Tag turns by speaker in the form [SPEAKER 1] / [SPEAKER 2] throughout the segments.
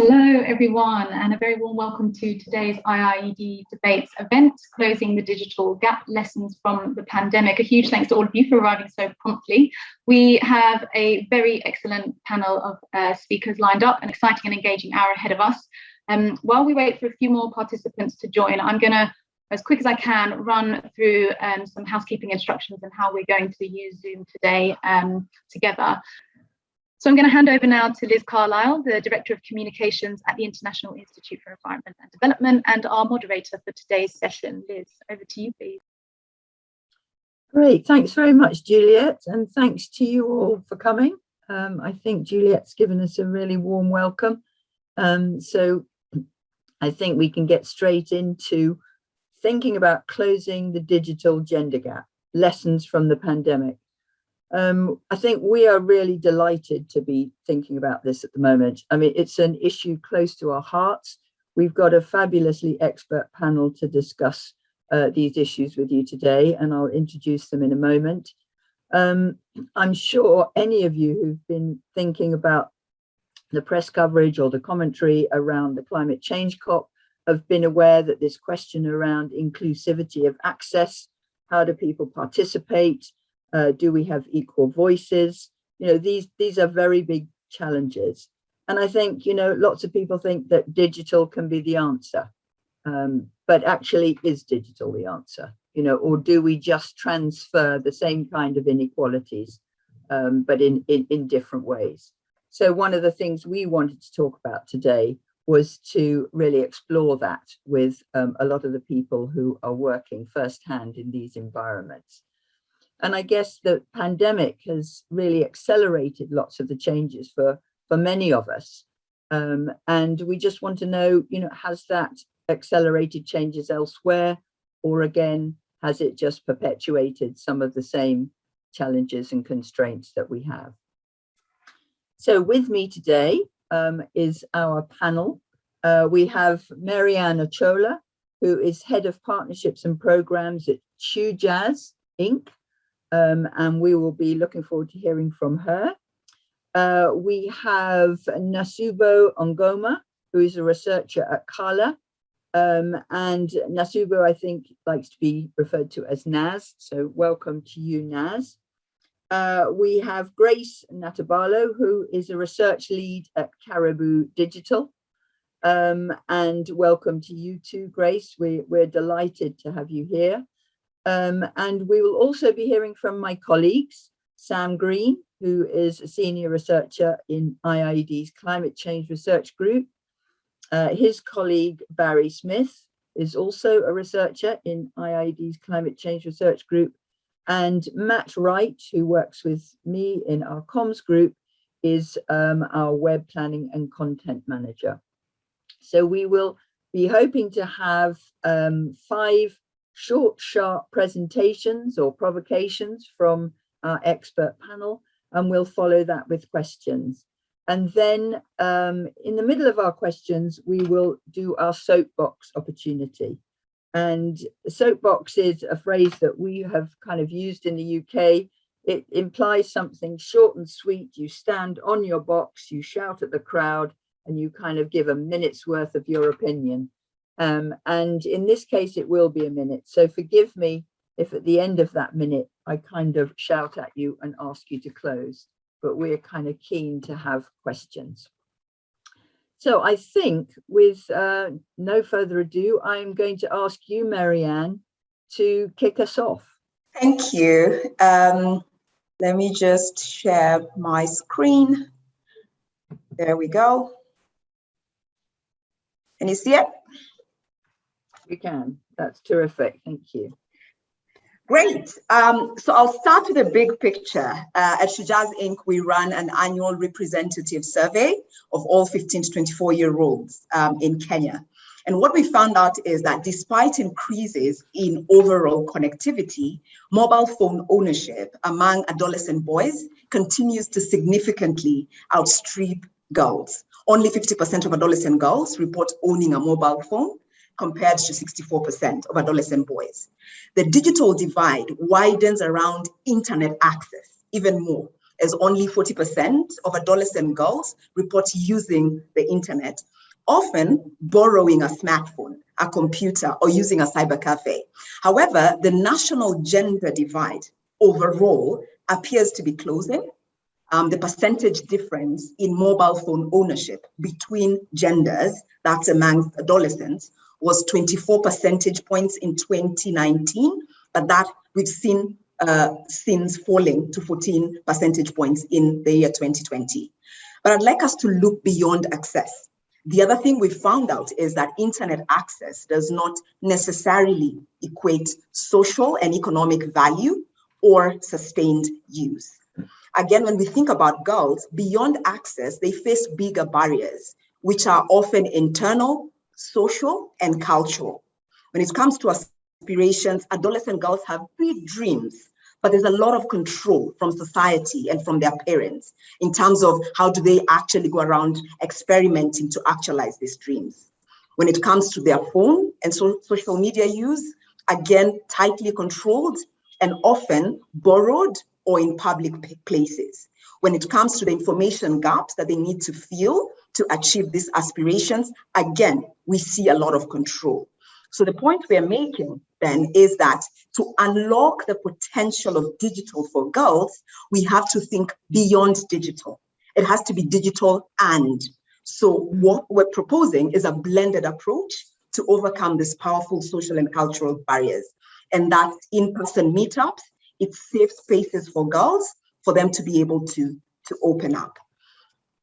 [SPEAKER 1] Hello everyone and a very warm welcome to today's IIED debates event, closing the digital gap lessons from the pandemic. A huge thanks to all of you for arriving so promptly. We have a very excellent panel of uh, speakers lined up, an exciting and engaging hour ahead of us. Um, while we wait for a few more participants to join, I'm going to, as quick as I can, run through um, some housekeeping instructions and how we're going to use Zoom today um, together. So I'm going to hand over now to Liz Carlile, the Director of Communications at the International Institute for Environment and Development and our moderator for today's session. Liz, over to you, please.
[SPEAKER 2] Great, thanks very much, Juliet, and thanks to you all for coming. Um, I think Juliet's given us a really warm welcome. Um, so I think we can get straight into thinking about closing the digital gender gap, lessons from the pandemic. Um, I think we are really delighted to be thinking about this at the moment. I mean, it's an issue close to our hearts. We've got a fabulously expert panel to discuss uh, these issues with you today, and I'll introduce them in a moment. Um, I'm sure any of you who've been thinking about the press coverage or the commentary around the climate change COP have been aware that this question around inclusivity of access, how do people participate, uh, do we have equal voices? You know, these, these are very big challenges. And I think, you know, lots of people think that digital can be the answer. Um, but actually is digital the answer? You know, or do we just transfer the same kind of inequalities, um, but in, in, in different ways? So one of the things we wanted to talk about today was to really explore that with um, a lot of the people who are working firsthand in these environments. And I guess the pandemic has really accelerated lots of the changes for, for many of us. Um, and we just want to know, you know, has that accelerated changes elsewhere? Or again, has it just perpetuated some of the same challenges and constraints that we have? So with me today um, is our panel. Uh, we have Marianne Ochola, who is Head of Partnerships and Programs at Shujaaz Inc um, and we will be looking forward to hearing from her. Uh, we have Nasubo Ongoma, who is a researcher at Qhala. Um, and Nasubo, I think, likes to be referred to as Naz. So welcome to you, Naz. Uh, we have Grace Natabaalo, who is a research lead at Caribou Digital. Um, and welcome to you too, Grace. We, we're delighted to have you here. Um, and we will also be hearing from my colleagues, Sam Green, who is a senior researcher in IIED's Climate Change Research Group. Uh, his colleague, Barry Smith, is also a researcher in IIED's Climate Change Research Group. And Matt Wright, who works with me in our comms group, is um, our web planning and content manager. So we will be hoping to have um, five short, sharp presentations or provocations from our expert panel, and we'll follow that with questions. And then um, in the middle of our questions, we will do our soapbox opportunity. And soapbox is a phrase that we have kind of used in the UK. It implies something short and sweet. You stand on your box, you shout at the crowd, and you kind of give a minute's worth of your opinion. Um, and in this case, it will be a minute. So forgive me if at the end of that minute, I kind of shout at you and ask you to close, but we're kind of keen to have questions. So I think with uh, no further ado, I'm going to ask you, Marianne, to kick us off.
[SPEAKER 3] Thank you. Um, let me just share my screen. There we go. Can you see it?
[SPEAKER 2] You can. That's terrific. Thank you.
[SPEAKER 3] Great. Um, so I'll start with a big picture. Uh, at Shujaaz Inc., we run an annual representative survey of all 15 to 24 year olds um, in Kenya. And what we found out is that despite increases in overall connectivity, mobile phone ownership among adolescent boys continues to significantly outstrip girls. Only 50% of adolescent girls report owning a mobile phone, compared to 64% of adolescent boys. The digital divide widens around internet access even more. as only 40% of adolescent girls report using the internet, often borrowing a smartphone, a computer, or using a cyber cafe. However, the national gender divide overall appears to be closing. Um, the percentage difference in mobile phone ownership between genders, that's amongst adolescents, was 24 percentage points in 2019, but that we've seen uh, since falling to 14 percentage points in the year 2020. But I'd like us to look beyond access. The other thing we found out is that internet access does not necessarily equate social and economic value or sustained use. Again, when we think about girls, beyond access, they face bigger barriers, which are often internal, social, and cultural. When it comes to aspirations, adolescent girls have big dreams, but there's a lot of control from society and from their parents in terms of how do they actually go around experimenting to actualize these dreams. When it comes to their phone and so social media use, again, tightly controlled and often borrowed or in public places. When it comes to the information gaps that they need to fill to achieve these aspirations, again, we see a lot of control. So the point we are making then is that to unlock the potential of digital for girls, we have to think beyond digital. It has to be digital and. So what we're proposing is a blended approach to overcome these powerful social and cultural barriers. And that in-person meetups, it's safe spaces for girls for them to be able to, to open up.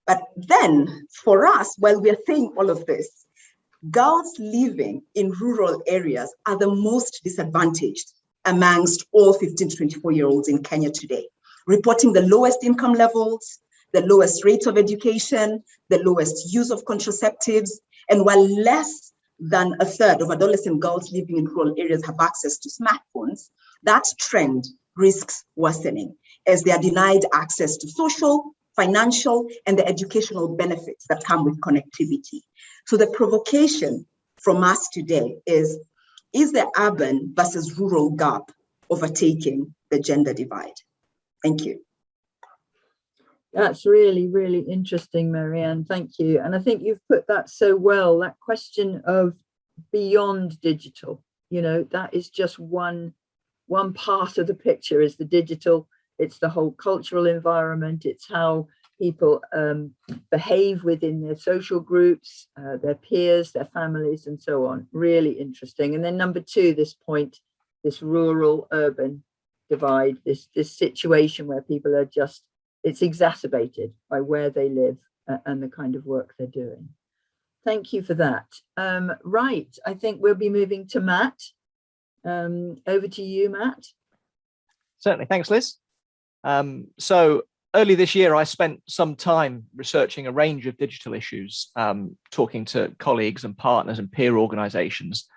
[SPEAKER 3] But then for us, while we're saying all of this, girls living in rural areas are the most disadvantaged amongst all 15 to 24 year olds in Kenya today, reporting the lowest income levels, the lowest rates of education, the lowest use of contraceptives, and while less than a third of adolescent girls living in rural areas have access to smartphones, that trend risks worsening as they are denied access to social, financial, and the educational benefits that come with connectivity. So the provocation from us today is, is the urban versus rural gap overtaking the gender divide? Thank you.
[SPEAKER 2] That's really, really interesting, Marianne. Thank you. And I think you've put that so well, that question of beyond digital, you know, that is just one, one part of the picture is the digital. It's the whole cultural environment. It's how people um, behave within their social groups, uh, their peers, their families, and so on. Really interesting. And then number two, this point, this rural urban divide, this, this situation where people are just, it's exacerbated by where they live uh, and the kind of work they're doing. Thank you for that. Um, right, I think we'll be moving to Matt. Um, over to you, Matt.
[SPEAKER 4] Certainly, thanks, Liz. Um, so early this year, I spent some time researching a range of digital issues, um, talking to colleagues and partners and peer organizations,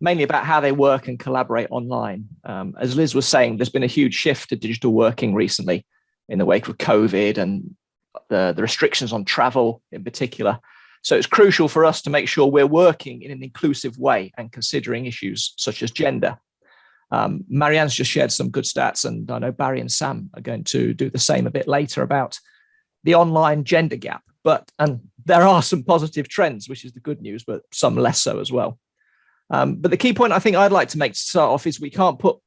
[SPEAKER 4] mainly about how they work and collaborate online. Um, as Liz was saying, there's been a huge shift to digital working recently in the wake of COVID and the, the restrictions on travel in particular. So it's crucial for us to make sure we're working in an inclusive way and considering issues such as gender. Um, Marianne's just shared some good stats, and I know Barry and Sam are going to do the same a bit later about the online gender gap. But and there are some positive trends, which is the good news, but some less so as well. Um, but the key point I think I'd like to make to start off is we can't put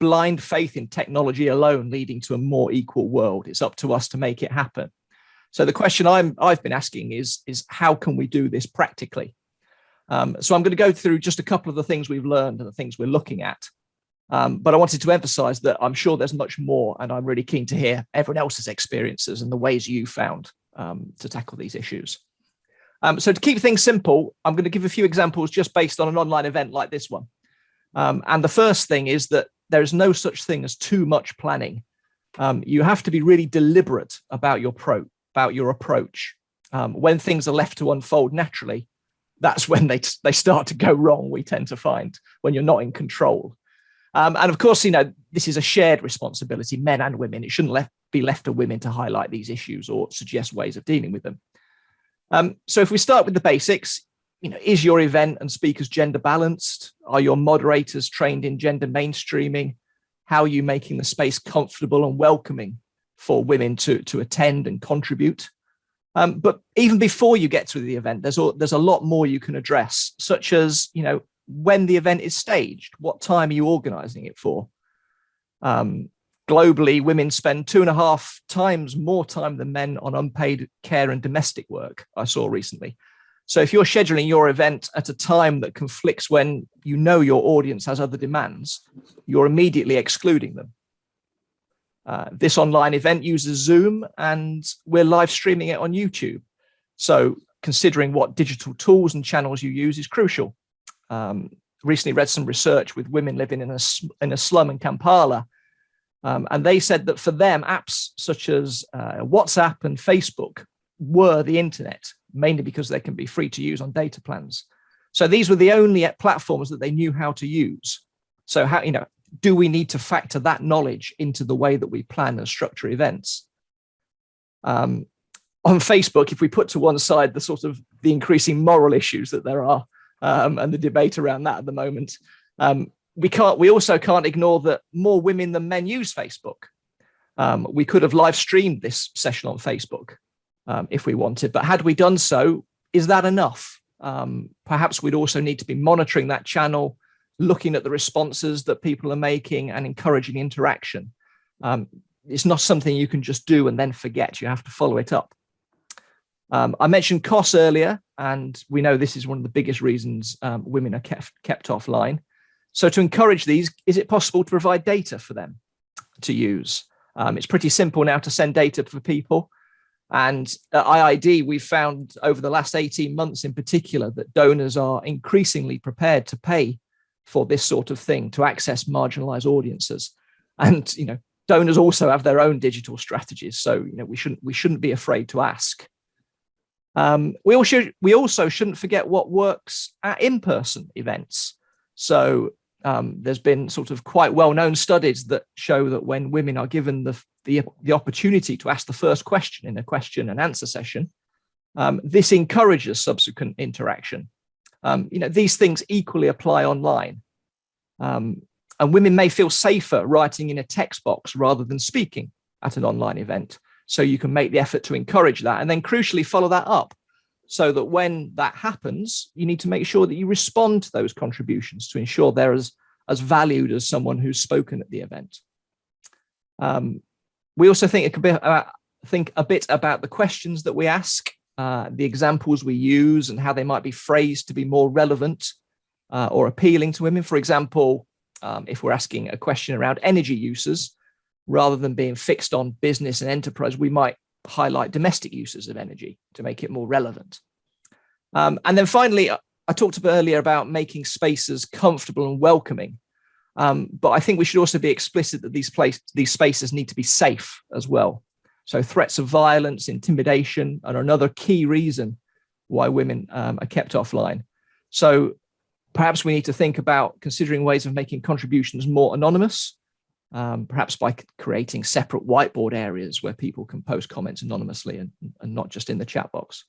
[SPEAKER 4] blind faith in technology alone leading to a more equal world. It's up to us to make it happen. So the question I'm, I've been asking is, is how can we do this practically? Um, so I'm going to go through just a couple of the things we've learned and the things we're looking at. Um, but I wanted to emphasize that I'm sure there's much more and I'm really keen to hear everyone else's experiences and the ways you found um, to tackle these issues. Um, so to keep things simple, I'm going to give a few examples just based on an online event like this one. Um, and the first thing is that there is no such thing as too much planning. Um, you have to be really deliberate about your pro about your approach. Um, when things are left to unfold naturally, that's when they, they start to go wrong, we tend to find, when you're not in control. Um, and of course, you know, this is a shared responsibility, men and women. It shouldn't left, be left to women to highlight these issues or suggest ways of dealing with them. Um, so if we start with the basics, you know, is your event and speakers gender balanced? Are your moderators trained in gender mainstreaming? How are you making the space comfortable and welcoming for women to, to attend and contribute. Um, but even before you get to the event, there's there's a lot more you can address, such as, you know, when the event is staged, what time are you organizing it for? Um, globally, women spend two and a half times more time than men on unpaid care and domestic work, I saw recently. So if you're scheduling your event at a time that conflicts when you know your audience has other demands, you're immediately excluding them. Uh, this online event uses Zoom and we're live streaming it on YouTube. So considering what digital tools and channels you use is crucial. Um, recently read some research with women living in a, in a slum in Kampala. Um, and they said that for them, apps such as uh, WhatsApp and Facebook were the internet, mainly because they can be free to use on data plans. So these were the only platforms that they knew how to use. So how, you know, do we need to factor that knowledge into the way that we plan and structure events? Um, on Facebook, if we put to one side the sort of the increasing moral issues that there are um, and the debate around that at the moment, um, we can't. We also can't ignore that more women than men use Facebook. Um, we could have live streamed this session on Facebook um, if we wanted, but had we done so, is that enough? Um, perhaps we'd also need to be monitoring that channel, looking at the responses that people are making and encouraging interaction. Um, it's not something you can just do and then forget. You have to follow it up. Um, I mentioned costs earlier, and we know this is one of the biggest reasons um, women are kept, kept offline. So to encourage these, is it possible to provide data for them to use? Um, it's pretty simple now to send data for people. And at IIED, we've found over the last 18 months in particular that donors are increasingly prepared to pay for this sort of thing to access marginalized audiences. And, you know, donors also have their own digital strategies. So, you know, we shouldn't, we shouldn't be afraid to ask. Um, we, also, we also shouldn't forget what works at in-person events. So um, there's been sort of quite well-known studies that show that when women are given the, the, the, opportunity to ask the first question in a question and answer session, um, this encourages subsequent interaction. Um, you know, these things equally apply online. Um, and women may feel safer writing in a text box rather than speaking at an online event. So you can make the effort to encourage that and then crucially follow that up so that when that happens, you need to make sure that you respond to those contributions to ensure they're as, as valued as someone who's spoken at the event. Um, we also think it could be uh, think a bit about the questions that we ask, uh, the examples we use and how they might be phrased to be more relevant uh, or appealing to women. For example, um, if we're asking a question around energy uses, rather than being fixed on business and enterprise, we might highlight domestic uses of energy to make it more relevant. Um, and then finally, I talked earlier about making spaces comfortable and welcoming. Um, but I think we should also be explicit that these place, these spaces need to be safe as well. So threats of violence, intimidation are another key reason why women um, are kept offline. So perhaps we need to think about considering ways of making contributions more anonymous um, perhaps by creating separate whiteboard areas where people can post comments anonymously and, and not just in the chat box.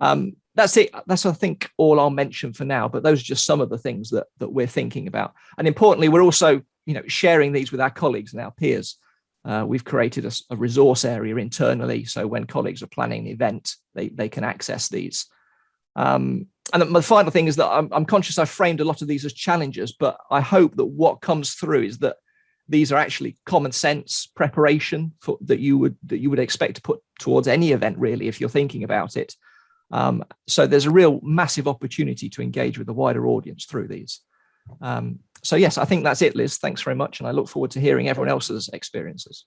[SPEAKER 4] Um, that's it. That's, I think, all I'll mention for now, but those are just some of the things that, that we're thinking about. And importantly, we're also you know, sharing these with our colleagues and our peers. Uh, we've created a, a, resource area internally, so when colleagues are planning an event, they, they can access these. Um, and the final thing is that I'm, I'm conscious I've framed a lot of these as challenges, but I hope that what comes through is that these are actually common sense preparation for, that you would that you would expect to put towards any event really if you're thinking about it. Um, so there's a real massive opportunity to engage with a wider audience through these. Um, so yes i think that's it liz. Thanks very much and i look forward to hearing everyone else's experiences.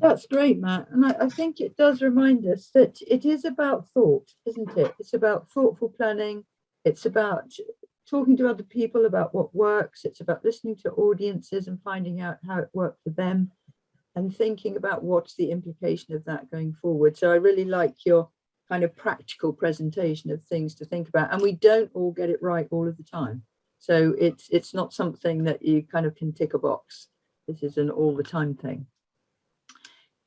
[SPEAKER 2] That's great matt. And I, I think it does remind us that it is about thought isn't it? It's about thoughtful planning. It's about talking to other people about what works. It's about listening to audiences and finding out how it worked for them and thinking about what's the implication of that going forward. So I really like your kind of practical presentation of things to think about. And we don't all get it right all of the time. So it's it's not something that you kind of can tick a box. This is an all the time thing.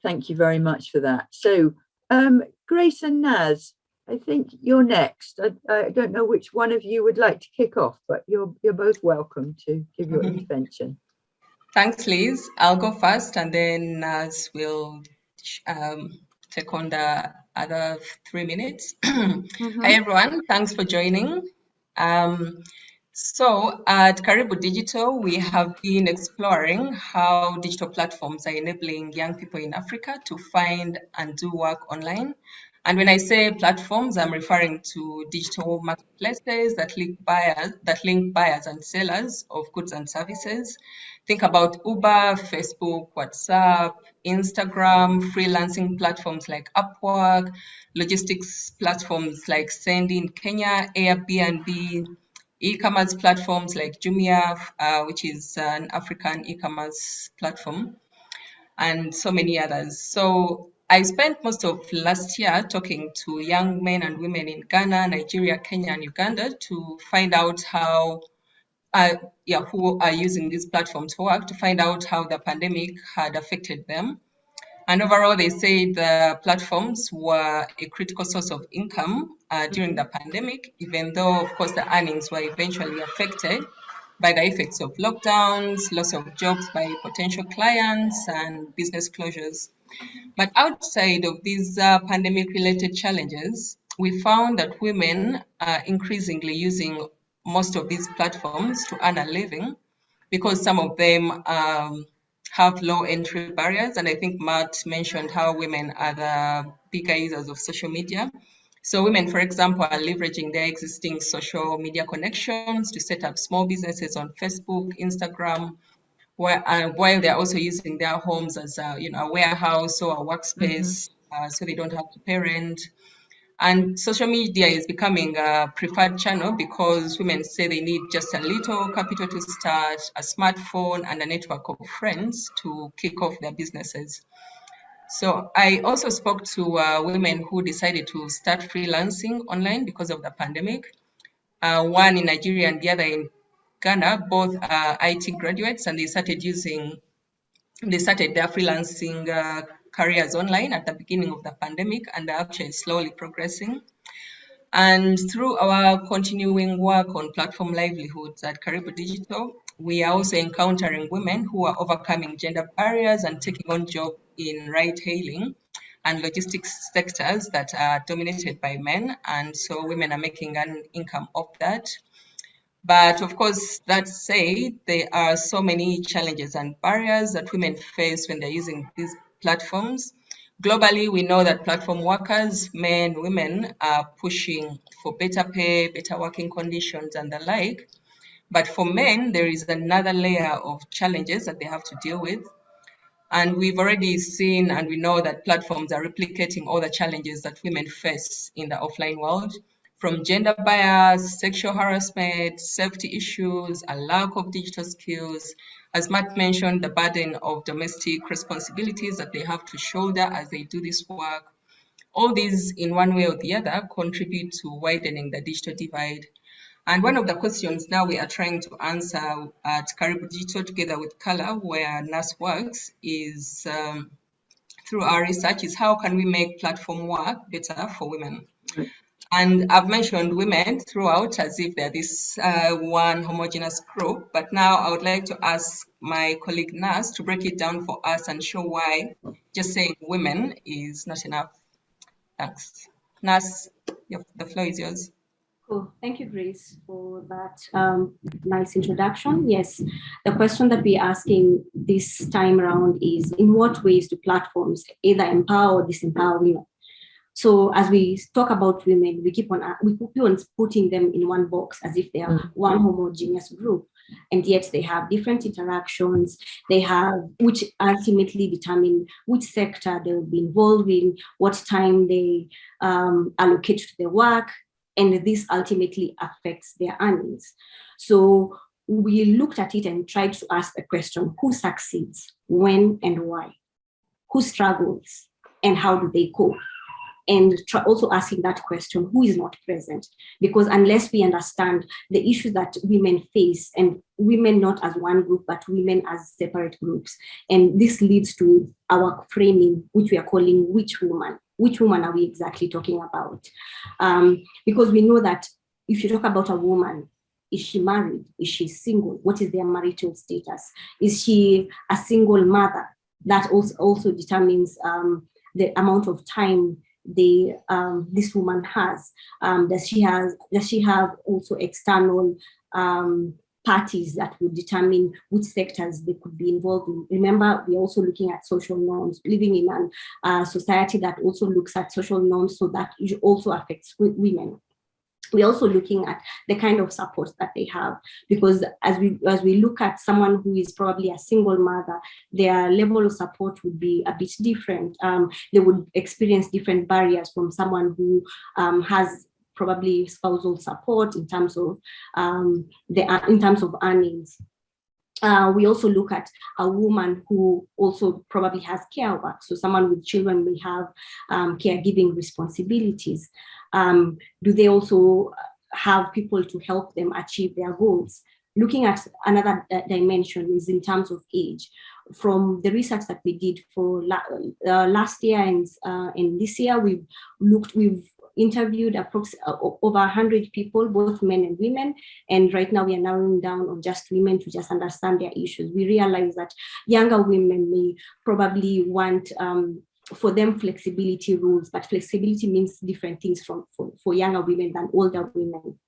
[SPEAKER 2] Thank you very much for that. So um, Grace and Naz, I think you're next. I, I, don't know which one of you would like to kick off, but you're you're both welcome to give your mm -hmm. intervention.
[SPEAKER 5] Thanks, Liz. I'll go first and then Naz will um, take on the other three minutes. Mm -hmm. Hi everyone, thanks for joining. Um, so at Caribou Digital, we have been exploring how digital platforms are enabling young people in Africa to find and do work online. And when I say platforms, I'm referring to digital marketplaces that link buyers, that link buyers and sellers of goods and services. Think about Uber, Facebook, WhatsApp, Instagram, freelancing platforms like Upwork, logistics platforms like Sendy in Kenya, Airbnb, e-commerce platforms like Jumia, uh, which is an African e-commerce platform, and so many others. So I spent most of last year talking to young men and women in Ghana, Nigeria, Kenya, and Uganda to find out how, uh, yeah, who are using these platforms for work, to find out how the pandemic had affected them. And overall, they say the platforms were a critical source of income uh, during the pandemic, even though, of course, the earnings were eventually affected by the effects of lockdowns, loss of jobs by potential clients, and business closures. But outside of these uh, pandemic related challenges, we found that women are increasingly using most of these platforms to earn a living because some of them um, have low entry barriers. And I think Matt mentioned how women are the bigger users of social media. So women, for example, are leveraging their existing social media connections to set up small businesses on Facebook, Instagram, where, uh, while they're also using their homes as a, you know, a warehouse or a workspace, mm -hmm. uh, so they don't have to pay rent. And social media is becoming a preferred channel because women say they need just a little capital to start, a smartphone, and a network of friends to kick off their businesses. So I also spoke to uh, women who decided to start freelancing online because of the pandemic. Uh, one in Nigeria and the other in Ghana, both are IT graduates, and they started using, they started their freelancing uh, careers online at the beginning of the pandemic and are actually slowly progressing. And through our continuing work on platform livelihoods at Caribou Digital, we are also encountering women who are overcoming gender barriers and taking on jobs in ride hailing and logistics sectors that are dominated by men. And so women are making an income off that. But of course, that said, there are so many challenges and barriers that women face when they're using these platforms. Globally, we know that platform workers, men, women, are pushing for better pay, better working conditions, and the like. But for men, there is another layer of challenges that they have to deal with. And we've already seen and we know that platforms are replicating all the challenges that women face in the offline world from gender bias, sexual harassment, safety issues, a lack of digital skills, as Matt mentioned, the burden of domestic responsibilities that they have to shoulder as they do this work. All these, in one way or the other, contribute to widening the digital divide. And one of the questions now we are trying to answer at Caribou Digital together with Qhala, where Naz works, is um, through our research is how can we make platform work better for women? And I've mentioned women throughout as if they're this uh, one homogeneous group, but now I would like to ask my colleague Naz to break it down for us and show why just saying women is not enough. Thanks. Naz, the floor is yours.
[SPEAKER 6] Cool. Thank you, Grace, for that um, nice introduction. Yes, the question that we're asking this time around is in what ways do platforms either empower or disempower women? So as we talk about women, we keep on we keep on putting them in one box as if they are mm. one homogeneous group, and yet they have different interactions. They have which ultimately determine which sector they will be involved in, what time they um, allocate to their work, and this ultimately affects their earnings. So we looked at it and tried to ask the question: Who succeeds, when, and why? Who struggles, and how do they cope? and also asking that question, who is not present? Because unless we understand the issues that women face and women not as one group, but women as separate groups. And this leads to our framing, which we are calling which woman. Which woman are we exactly talking about? Um, because we know that if you talk about a woman, is she married? Is she single? What is their marital status? Is she a single mother? That also, also determines um, the amount of time the um, this woman has. Um, does she has does she have also external um, parties that would determine which sectors they could be involved in. Remember, we're also looking at social norms, living in a uh, society that also looks at social norms, so that it also affects women we're also looking at the kind of support that they have because as we as we look at someone who is probably a single mother their level of support would be a bit different um, they would experience different barriers from someone who um, has probably spousal support in terms of um, the in terms of earnings. Uh, we also look at a woman who also probably has care work. So someone with children may have um, caregiving responsibilities. Um, do they also have people to help them achieve their goals? Looking at another dimension is in terms of age. From the research that we did for la uh, last year and, uh, and this year, we've looked, we've interviewed uh, over 100 people, both men and women. And right now we are narrowing down on just women to just understand their issues. We realize that younger women may probably want um, for them flexibility rules, but flexibility means different things from for, for younger women than older women.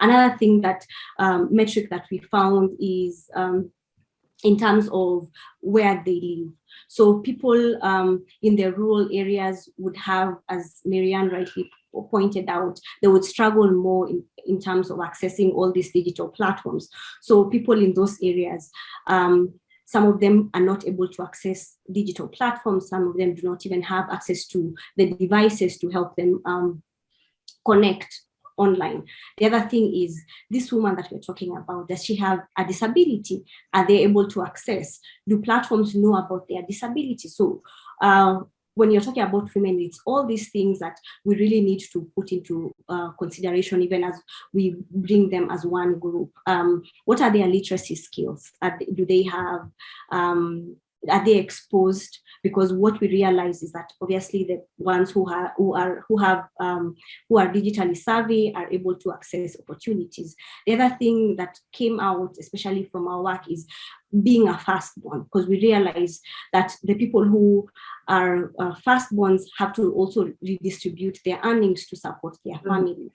[SPEAKER 6] Another thing that um, metric that we found is um, in terms of where they live. So people um, in the rural areas would have, as Marianne rightly pointed out, they would struggle more in, in terms of accessing all these digital platforms. So people in those areas, um, some of them are not able to access digital platforms. Some of them do not even have access to the devices to help them um, connect online. The other thing is this woman that we're talking about, does she have a disability? Are they able to access? Do platforms know about their disability? So uh, when you're talking about women, it's all these things that we really need to put into uh, consideration, even as we bring them as one group. Um, what are their literacy skills? do they have um, are they exposed because what we realize is that obviously the ones who are who are who have um, who are digitally savvy are able to access opportunities the other thing that came out especially from our work is being a firstborn because we realize that the people who are uh, firstborns have to also redistribute their earnings to support their mm. families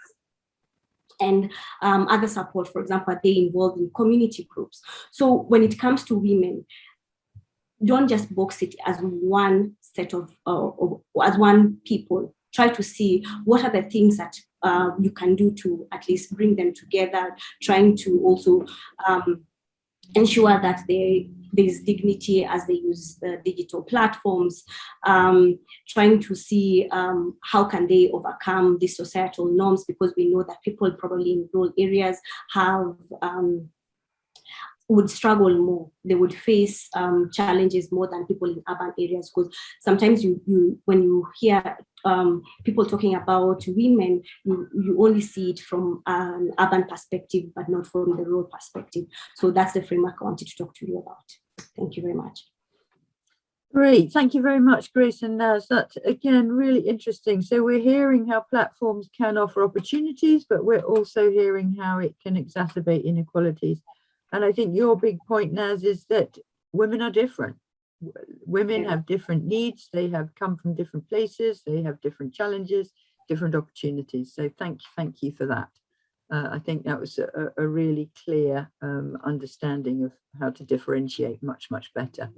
[SPEAKER 6] and um, other support, for example, they involved in community groups. So when it comes to women, don't just box it as one set of, uh, of as one people. Try to see what are the things that uh, you can do to at least bring them together, trying to also um, ensure that they there's dignity as they use the digital platforms, um, trying to see um, how can they overcome these societal norms because we know that people probably in rural areas have um, would struggle more. They would face um, challenges more than people in urban areas because sometimes you, you when you hear um, people talking about women, you, you only see it from an urban perspective, but not from the rural perspective. So that's the framework I wanted to talk to you about. Thank you very much.
[SPEAKER 2] Great, thank you very much, Grace and Naz. That's again really interesting. So we're hearing how platforms can offer opportunities, but we're also hearing how it can exacerbate inequalities. And I think your big point, Naz, is that women are different. Women yeah. have different needs. They have come from different places. They have different challenges, different opportunities. So thank you, thank you for that. Uh, I think that was a, a really clear um, understanding of how to differentiate much, much better.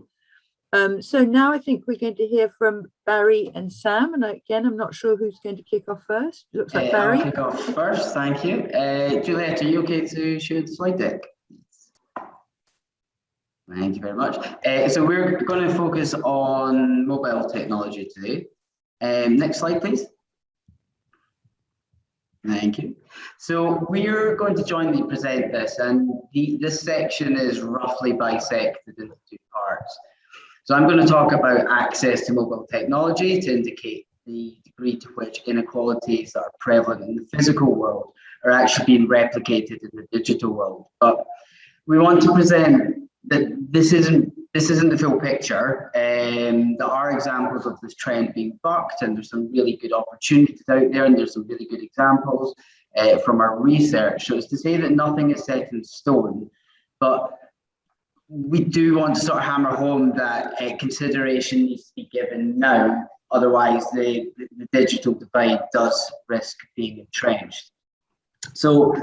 [SPEAKER 2] Um, so now I think we're going to hear from Barry and Sam. And again, I'm not sure who's going to kick off first. Looks like uh, Barry.
[SPEAKER 7] I'll kick off first, thank you. Uh, Juliet, are you okay to share the slide deck? Thank you very much. Uh, so we're going to focus on mobile technology today. Um, next slide, please. Thank you. So we're going to jointly present this and the, this section is roughly bisected into two parts. So I'm going to talk about access to mobile technology to indicate the degree to which inequalities that are prevalent in the physical world are actually being replicated in the digital world. But we want to present that this isn't this isn't the full picture. Um, there are examples of this trend being bucked, and there's some really good opportunities out there, and there's some really good examples uh, from our research. So it's to say that nothing is set in stone, but we do want to sort of hammer home that uh, consideration needs to be given now, otherwise the, the, digital divide does risk being entrenched. So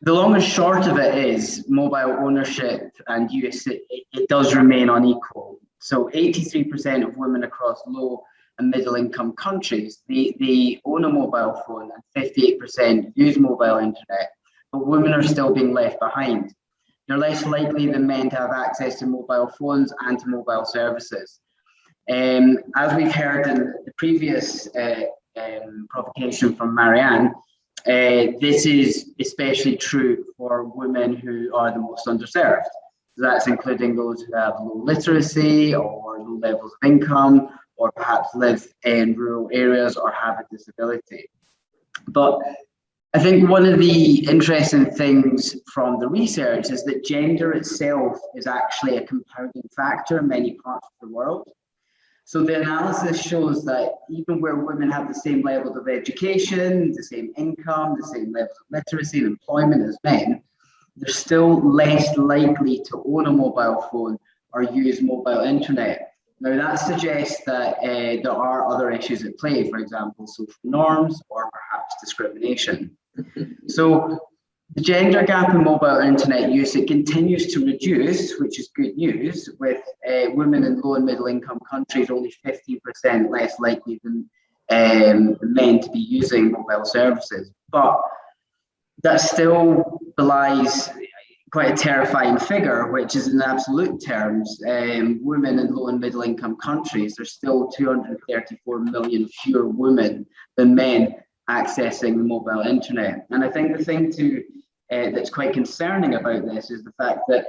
[SPEAKER 7] the long and short of it is mobile ownership and use, it, it does remain unequal. So 83% of women across low and middle income countries, they, they own a mobile phone and 58% use mobile internet, but women are still being left behind. They're less likely than men to have access to mobile phones and to mobile services. Um, as we've heard in the previous uh, um, provocation from Marianne, uh, this is especially true for women who are the most underserved. So that's including those who have low literacy or low levels of income, or perhaps live in rural areas or have a disability. But I think one of the interesting things from the research is that gender itself is actually a compounding factor in many parts of the world. So the analysis shows that even where women have the same levels of education, the same income, the same levels of literacy and employment as men, they're still less likely to own a mobile phone or use mobile internet. Now that suggests that uh, there are other issues at play, for example, social norms or perhaps discrimination. so the gender gap in mobile internet use, it continues to reduce, which is good news, with uh, women in low and middle income countries only 50% less likely than um, men to be using mobile services. But that still belies quite a terrifying figure, which is in absolute terms, um, women in low and middle income countries, there's still 234 million fewer women than men accessing the mobile internet. And I think the thing to uh, that's quite concerning about this is the fact that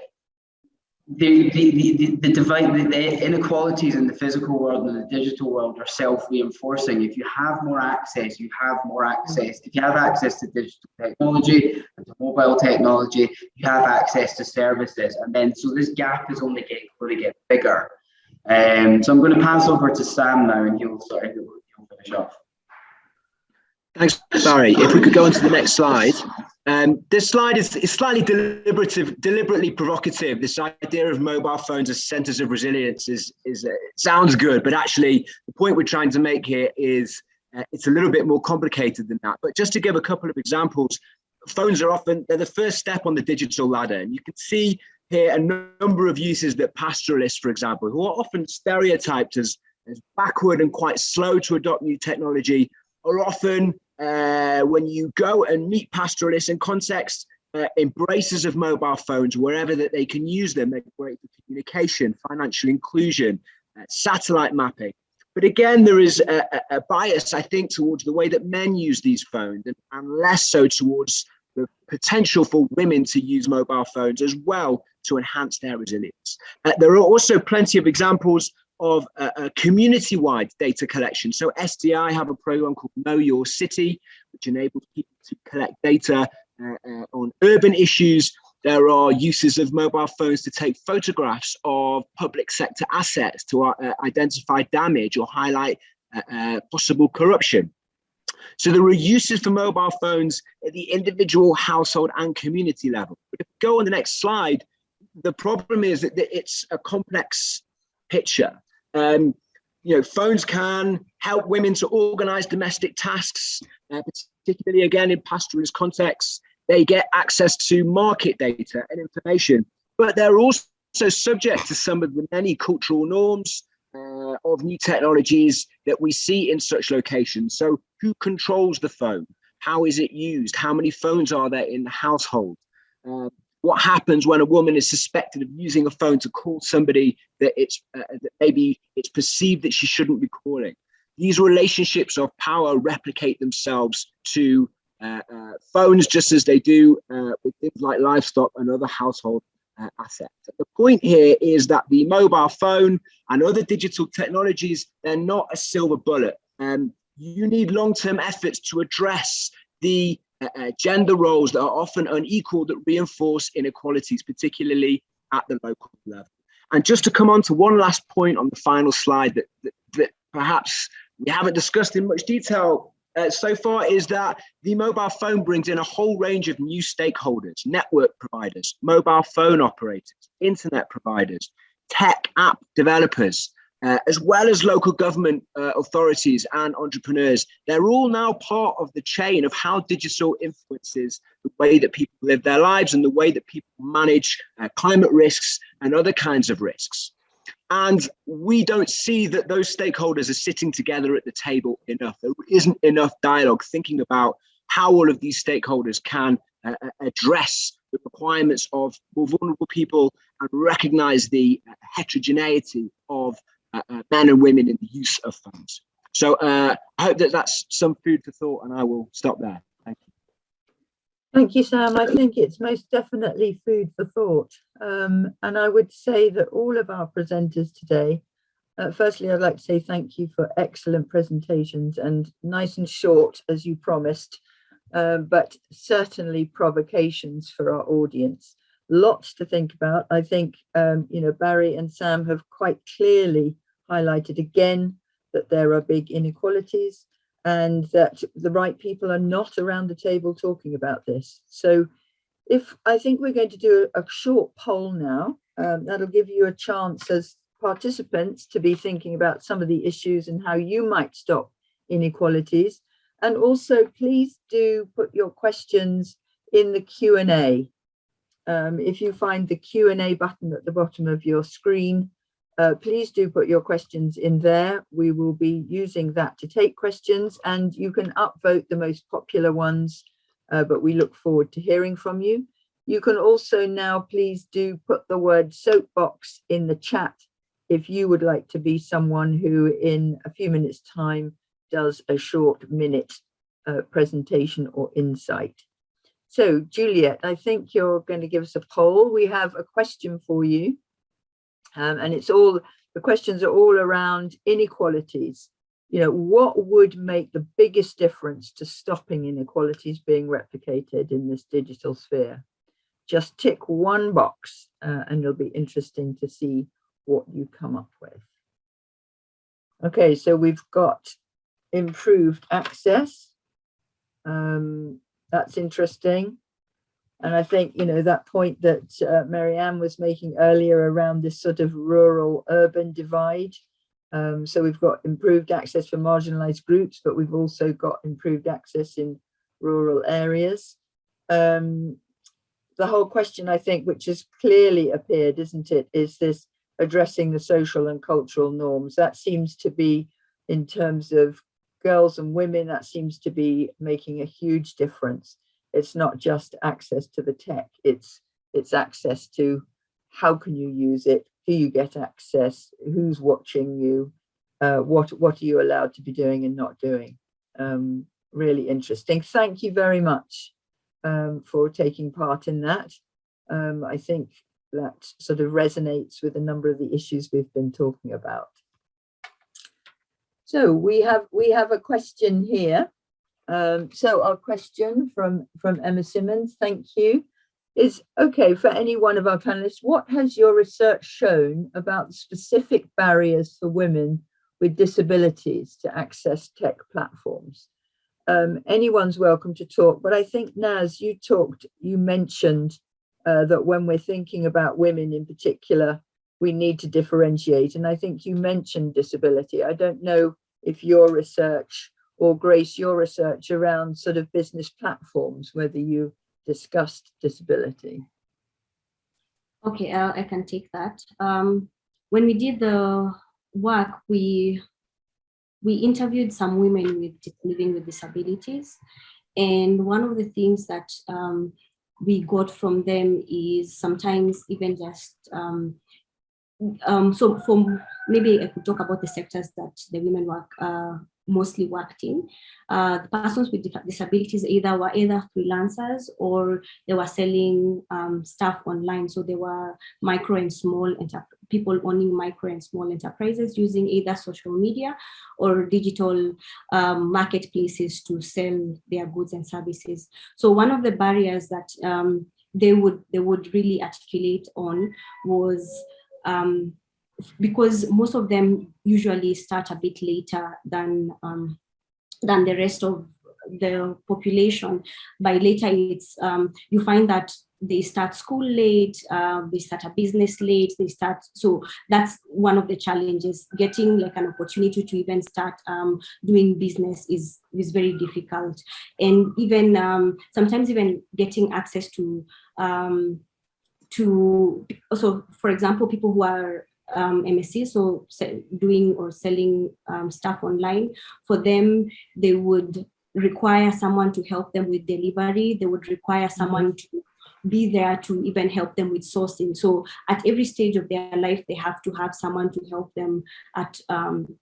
[SPEAKER 7] the, the, the, the, divide, the, the inequalities in the physical world and the digital world are self-reinforcing. If you have more access, you have more access. If you have access to digital technology and to mobile technology, you have access to services. And then, so this gap is only getting, going to get bigger. Um, so I'm going to pass over to Sam now and he'll, sorry, he'll, he'll finish off.
[SPEAKER 8] Thanks, Barry. If we could go on to the next slide. Um, this slide is, is slightly deliberative, deliberately provocative. This idea of mobile phones as centers of resilience is, is uh, sounds good, but actually the point we're trying to make here is uh, it's a little bit more complicated than that. But just to give a couple of examples, phones are often, they're the first step on the digital ladder. And you can see here a number of uses that pastoralists, for example, who are often stereotyped as, as backward and quite slow to adopt new technology, are often uh, when you go and meet pastoralists in context, uh, embraces of mobile phones wherever that they can use them. They're great for communication, financial inclusion, uh, satellite mapping. But again, there is a, a, bias, I think, towards the way that men use these phones and, and less so towards the potential for women to use mobile phones as well to enhance their resilience. Uh, there are also plenty of examples of a, a community-wide data collection. So SDI have a program called Know Your City, which enables people to collect data uh, uh, on urban issues. There are uses of mobile phones to take photographs of public sector assets to uh, identify damage or highlight uh, uh, possible corruption. So there are uses for mobile phones at the individual household and community level. But if we go on the next slide, the problem is that it's a complex picture. Um, you know, phones can help women to organize domestic tasks, uh, particularly again in pastoralist contexts. They get access to market data and information, but they're also subject to some of the many cultural norms uh, of new technologies that we see in such locations. So who controls the phone? How is it used? How many phones are there in the household? Uh, what happens when a woman is suspected of using a phone to call somebody that it's uh, that maybe it's perceived that she shouldn't be calling? These relationships of power replicate themselves to uh, uh, phones just as they do uh, with things like livestock and other household uh, assets. The point here is that the mobile phone and other digital technologies they're not a silver bullet. Um, you need long-term efforts to address the uh, gender roles that are often unequal that reinforce inequalities, particularly at the local level. And just to come on to one last point on the final slide that, that, that perhaps we haven't discussed in much detail uh, so far is that the mobile phone brings in a whole range of new stakeholders, network providers, mobile phone operators, internet providers, tech app developers, uh, as well as local government uh, authorities and entrepreneurs. They're all now part of the chain of how digital influences the way that people live their lives and the way that people manage uh, climate risks and other kinds of risks. And we don't see that those stakeholders are sitting together at the table enough. There isn't enough dialogue thinking about how all of these stakeholders can uh, uh address the requirements of more vulnerable people and recognize the uh, heterogeneity of men and women in the use of funds. So uh, I hope that that's some food for thought and I will stop there. Thank you.
[SPEAKER 2] Thank you, Sam. I think it's most definitely food for thought. Um, and I would say that all of our presenters today, uh, firstly, I'd like to say thank you for excellent presentations and nice and short, as you promised, uh, but certainly provocations for our audience lots to think about. I think, um, you know, Barry and Sam have quite clearly highlighted again that there are big inequalities and that the right people are not around the table talking about this. So if I think we're going to do a, short poll now, um, that'll give you a chance as participants to be thinking about some of the issues and how you might stop inequalities. And also please do put your questions in the Q&A um, if you find the Q&A button at the bottom of your screen, uh, please do put your questions in there. We will be using that to take questions and you can upvote the most popular ones, uh, but we look forward to hearing from you. You can also now please do put the word soapbox in the chat if you would like to be someone who in a few minutes time does a short minute uh, presentation or insight. So Juliet, I think you're going to give us a poll. We have a question for you. Um, and it's all, the questions are all around inequalities. You know, what would make the biggest difference to stopping inequalities being replicated in this digital sphere? Just tick one box uh, and it'll be interesting to see what you come up with. Okay, so we've got improved access. Um, that's interesting. And I think, you know, that point that uh, Marianne was making earlier around this sort of rural urban divide. Um, so we've got improved access for marginalized groups, but we've also got improved access in rural areas. Um, the whole question, I think, which has clearly appeared, isn't it, is this addressing the social and cultural norms. That seems to be in terms of girls and women, that seems to be making a huge difference. It's not just access to the tech, it's, it's access to how can you use it, do you get access, who's watching you, uh, what, what are you allowed to be doing and not doing. Um, really interesting. Thank you very much um, for taking part in that. Um, I think that sort of resonates with a number of the issues we've been talking about. So we have we have a question here. Um, so our question from from Emma Simmons, thank you, is okay for any one of our panelists. What has your research shown about specific barriers for women with disabilities to access tech platforms? Um, anyone's welcome to talk, but I think Naz, you talked, you mentioned uh, that when we're thinking about women in particular, we need to differentiate. And I think you mentioned disability. I don't know if your research or Grace, your research around sort of business platforms, whether you discussed disability.
[SPEAKER 6] Okay, uh, I can take that. Um, when we did the work, we we interviewed some women with living with disabilities. And one of the things that um, we got from them is sometimes even just um, um, so from maybe I could talk about the sectors that the women work uh, mostly worked in. Uh, the persons with disabilities either were either freelancers or they were selling um, stuff online. So they were micro and small people owning micro and small enterprises using either social media or digital um, marketplaces to sell their goods and services. So one of the barriers that um, they would they would really articulate on was um, because most of them usually start a bit later than um, than the rest of the population. By later, it's um, you find that they start school late, uh, they start a business late, they start, so that's one of the challenges. Getting like an opportunity to even start um, doing business is, is very difficult. And even um, sometimes even getting access to, um, to, so for example, people who are um, MSC, so doing or selling um, stuff online, for them, they would require someone to help them with delivery. They would require someone to be there to even help them with sourcing. So at every stage of their life, they have to have someone to help them at um,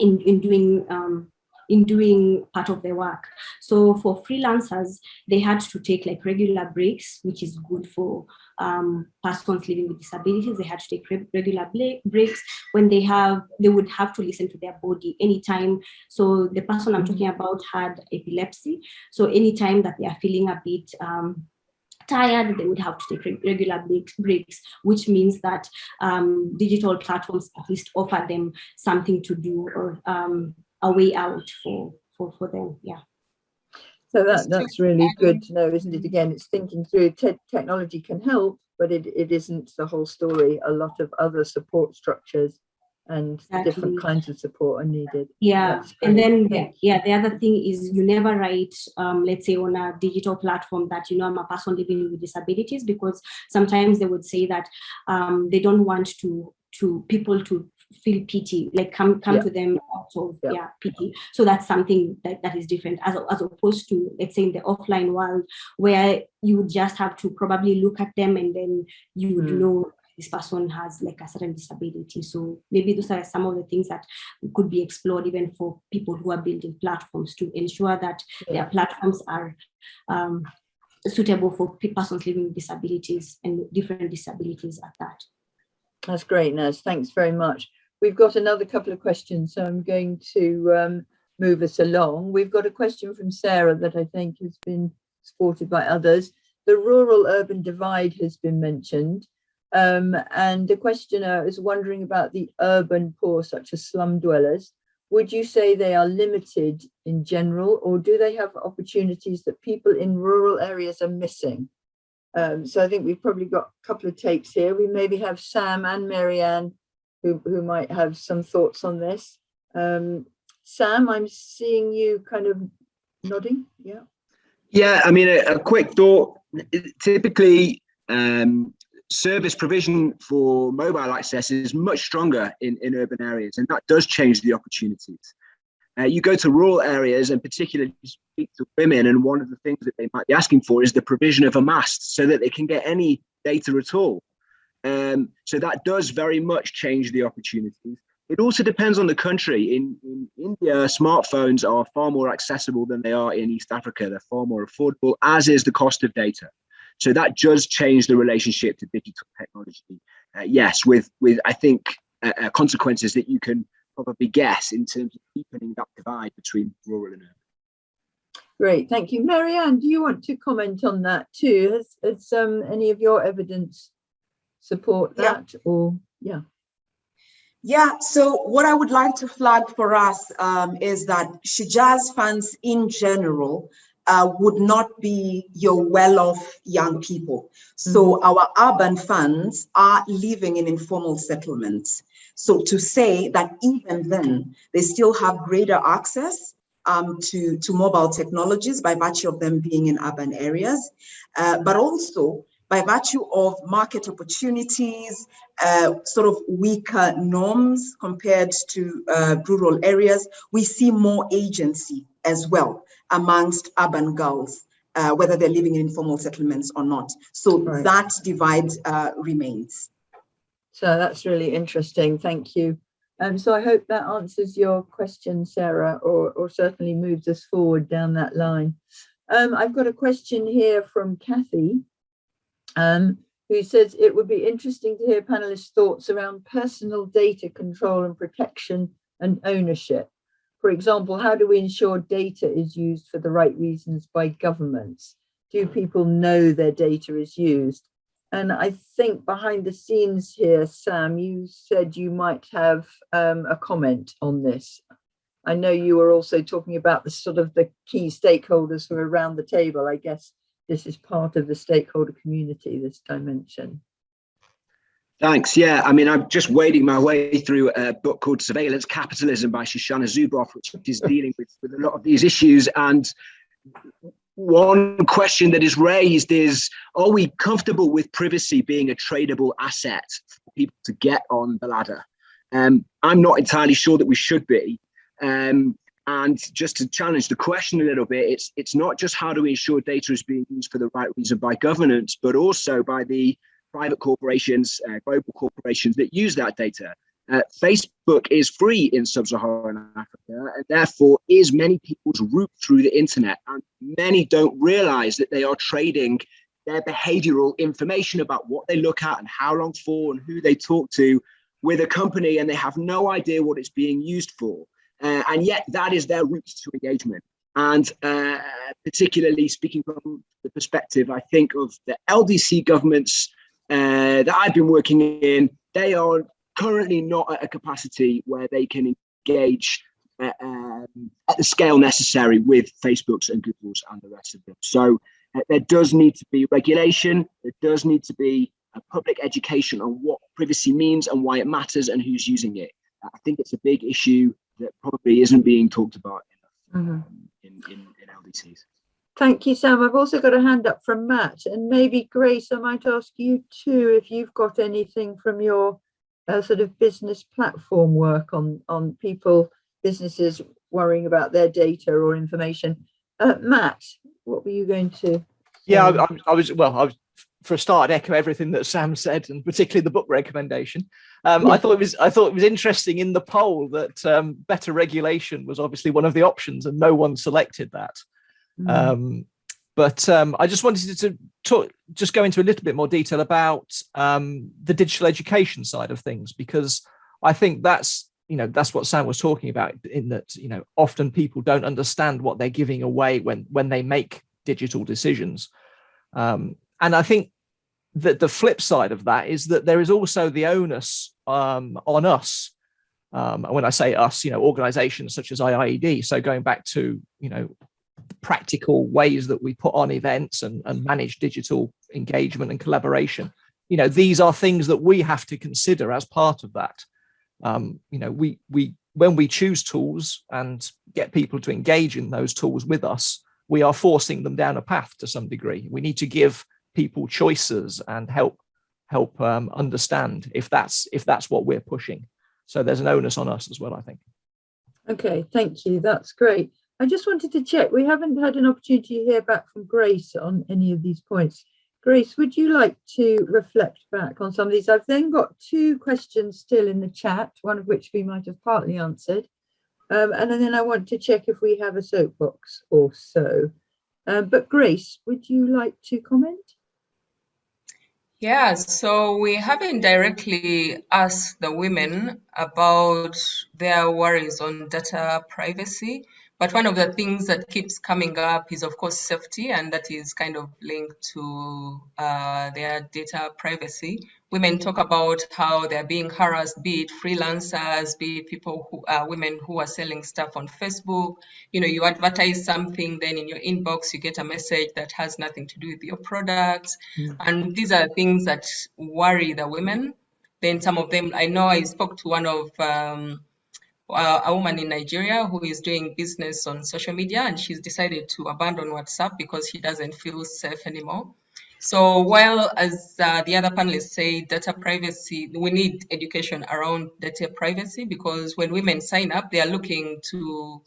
[SPEAKER 6] in, in doing um, in doing part of their work. So for freelancers, they had to take like regular breaks, which is good for um, persons living with disabilities. They had to take regular breaks when they have, they would have to listen to their body anytime. So the person I'm talking about had epilepsy. So anytime that they are feeling a bit um, tired, they would have to take regular breaks, which means that um, digital platforms at least offer them something to do or um, a way out for, for, for them, yeah.
[SPEAKER 2] So that, that's really good to know, isn't it? Again, it's thinking through te technology can help, but it, it isn't the whole story. A lot of other support structures and exactly. different kinds of support are needed.
[SPEAKER 6] Yeah, and then the, yeah, the other thing is you never write, um, let's say on a digital platform that you know I'm a person living with disabilities because sometimes they would say that um, they don't want to to people to feel pity, like come come yeah. to them out of yeah. yeah. pity. So that's something that, that is different as, as opposed to let's say in the offline world where you would just have to probably look at them and then you would mm. know this person has like a certain disability. So maybe those are some of the things that could be explored even for people who are building platforms to ensure that yeah. their platforms are um, suitable for persons living with disabilities and different disabilities at that.
[SPEAKER 2] That's great, Naz. Thanks very much. We've got another couple of questions, so I'm going to um, move us along. We've got a question from Sarah that I think has been supported by others. The rural-urban divide has been mentioned. Um, and the questioner is wondering about the urban poor, such as slum dwellers. Would you say they are limited in general, or do they have opportunities that people in rural areas are missing? Um, so I think we've probably got a couple of takes here. We maybe have Sam and Marianne who, who might have some thoughts on this. Um, Sam, I'm seeing you kind of nodding. Yeah.
[SPEAKER 8] Yeah, I mean, a, a quick thought. Typically, um, service provision for mobile access is much stronger in, in urban areas, and that does change the opportunities. Uh, you go to rural areas and particularly speak to women, and one of the things that they might be asking for is the provision of a mast so that they can get any data at all. Um, so that does very much change the opportunities. It also depends on the country. In, in India, smartphones are far more accessible than they are in East Africa. They're far more affordable, as is the cost of data. So that does change the relationship to digital technology. Uh, yes, with with I think uh, uh, consequences that you can probably guess in terms of deepening that divide between rural and urban.
[SPEAKER 2] Great, thank you. Marianne, do you want to comment on that too? Has, has um, any of your evidence support that yeah. or yeah?
[SPEAKER 3] Yeah, so what I would like to flag for us um, is that Shujaaz funds in general uh, would not be your well-off young people. So mm -hmm. our urban funds are living in informal settlements. So to say that even then, they still have greater access um, to, to mobile technologies by virtue of them being in urban areas, uh, but also by virtue of market opportunities, uh, sort of weaker norms compared to uh, rural areas, we see more agency as well amongst urban girls, uh, whether they're living in informal settlements or not. So right. that divide uh, remains.
[SPEAKER 2] So that's really interesting. Thank you. Um, so I hope that answers your question, Sarah, or, or certainly moves us forward down that line. Um, I've got a question here from Kathy, um, who says it would be interesting to hear panelists' thoughts around personal data control and protection and ownership. For example, how do we ensure data is used for the right reasons by governments? Do people know their data is used? And I think behind the scenes here, Sam, you said you might have um, a comment on this. I know you were also talking about the sort of the key stakeholders who are around the table. I guess this is part of the stakeholder community, this dimension.
[SPEAKER 8] Thanks. Yeah, I mean, I'm just wading my way through a book called Surveillance Capitalism by Shoshana Zuboff, which is dealing with, with a lot of these issues. And one question that is raised is, are we comfortable with privacy being a tradable asset for people to get on the ladder? Um, I'm not entirely sure that we should be. Um, and just to challenge the question a little bit, it's it's not just how do we ensure data is being used for the right reason by governance, but also by the private corporations, uh, global corporations that use that data. Uh, Facebook is free in sub-Saharan Africa and therefore is many people's route through the internet. And many don't realize that they are trading their behavioral information about what they look at and how long for and who they talk to with a company and they have no idea what it's being used for. Uh, and yet that is their route to engagement. And uh, particularly speaking from the perspective, I think, of the LDC governments uh, that I've been working in, they are currently not at a capacity where they can engage uh, um, at the scale necessary with Facebooks and Googles and the rest of them. So uh, there does need to be regulation. There does need to be a public education on what privacy means and why it matters and who's using it. I think it's a big issue that probably isn't being talked about enough mm -hmm. in, in, in LDCs.
[SPEAKER 2] Thank you, Sam. I've also got a hand up from Matt and maybe Grace, I might ask you too, if you've got anything from your uh, sort of business platform work on, on people, businesses worrying about their data or information. Uh, Matt, what were you going to? Say?
[SPEAKER 4] Yeah, I, I, was, well, I was, for a start, echo everything that Sam said, and particularly the book recommendation. Um, yeah. I thought it was I thought it was interesting in the poll that um, better regulation was obviously one of the options, and no one selected that. Mm. Um, but um, I just wanted to talk, just go into a little bit more detail about um, the digital education side of things, because I think that's, you know, that's what Sam was talking about in that, you know, often people don't understand what they're giving away when, when they make digital decisions. Um, and I think that the flip side of that is that there is also the onus um, on us um, when I say us, you know, organizations such as IIED. So going back to, you know, practical ways that we put on events and, and manage digital engagement and collaboration. You know, these are things that we have to consider as part of that. Um, you know, we we when we choose tools and get people to engage in those tools with us, we are forcing them down a path to some degree. We need to give people choices and help help um, understand if that's if that's what we're pushing. So there's an onus on us as well, I think.
[SPEAKER 2] Okay, thank you. That's great. I just wanted to check, we haven't had an opportunity to hear back from Grace on any of these points. Grace, would you like to reflect back on some of these? I've then got two questions still in the chat, one of which we might have partly answered. Um, and then I want to check if we have a soapbox or so. Um, but Grace, would you like to comment?
[SPEAKER 5] Yeah, so we haven't directly asked the women about their worries on data privacy, but one of the things that keeps coming up is, of course, safety, and that is kind of linked to uh, their data privacy. Women talk about how they're being harassed, be it freelancers, be it people who are uh, women who are selling stuff on Facebook. You know, you advertise something, then in your inbox, you get a message that has nothing to do with your products. Mm. And these are things that worry the women. Then some of them, I know I spoke to one of um, uh, a woman in Nigeria who is doing business on social media and she's decided to abandon WhatsApp because she doesn't feel safe anymore. So while as uh, the other panelists say data privacy, we need education around data privacy because when women sign up, they are looking to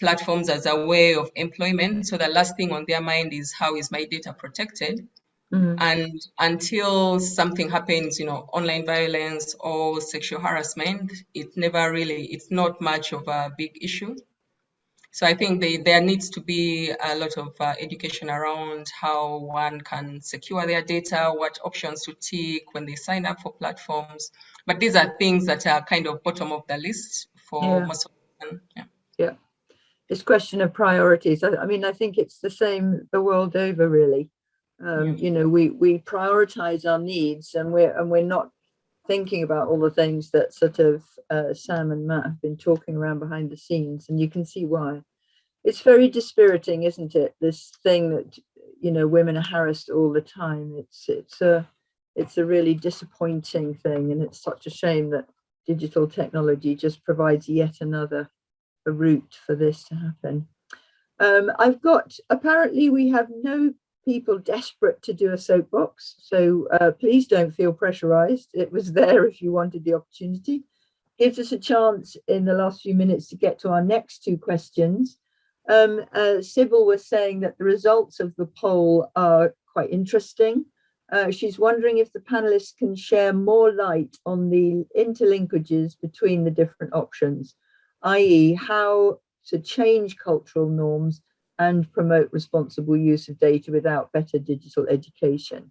[SPEAKER 5] platforms as a way of employment. So the last thing on their mind is how is my data protected? Mm-hmm. And until something happens, you know, online violence or sexual harassment, it never really, it's not much of a big issue. So I think they, there needs to be a lot of uh, education around how one can secure their data, what options to take when they sign up for platforms. But these are things that are kind of bottom of the list for yeah. most of them.
[SPEAKER 2] Yeah. yeah. It's question of priorities. I, I mean, I think it's the same the world over, really um, you know we we prioritize our needs and we're and we're not thinking about all the things that sort of uh, Sam and Matt have been talking around behind the scenes, and you can see why. It's very dispiriting, isn't it? This thing that you know women are harassed all the time. It's it's a it's a really disappointing thing, and it's such a shame that digital technology just provides yet another route for this to happen. Um, I've got apparently we have no people desperate to do a soapbox. So uh, please don't feel pressurized. It was there if you wanted the opportunity. Gives us a chance in the last few minutes to get to our next two questions. Um, uh, Sybil was saying that the results of the poll are quite interesting. Uh, she's wondering if the panelists can share more light on the interlinkages between the different options, i.e. how to change cultural norms and promote responsible use of data without better digital education.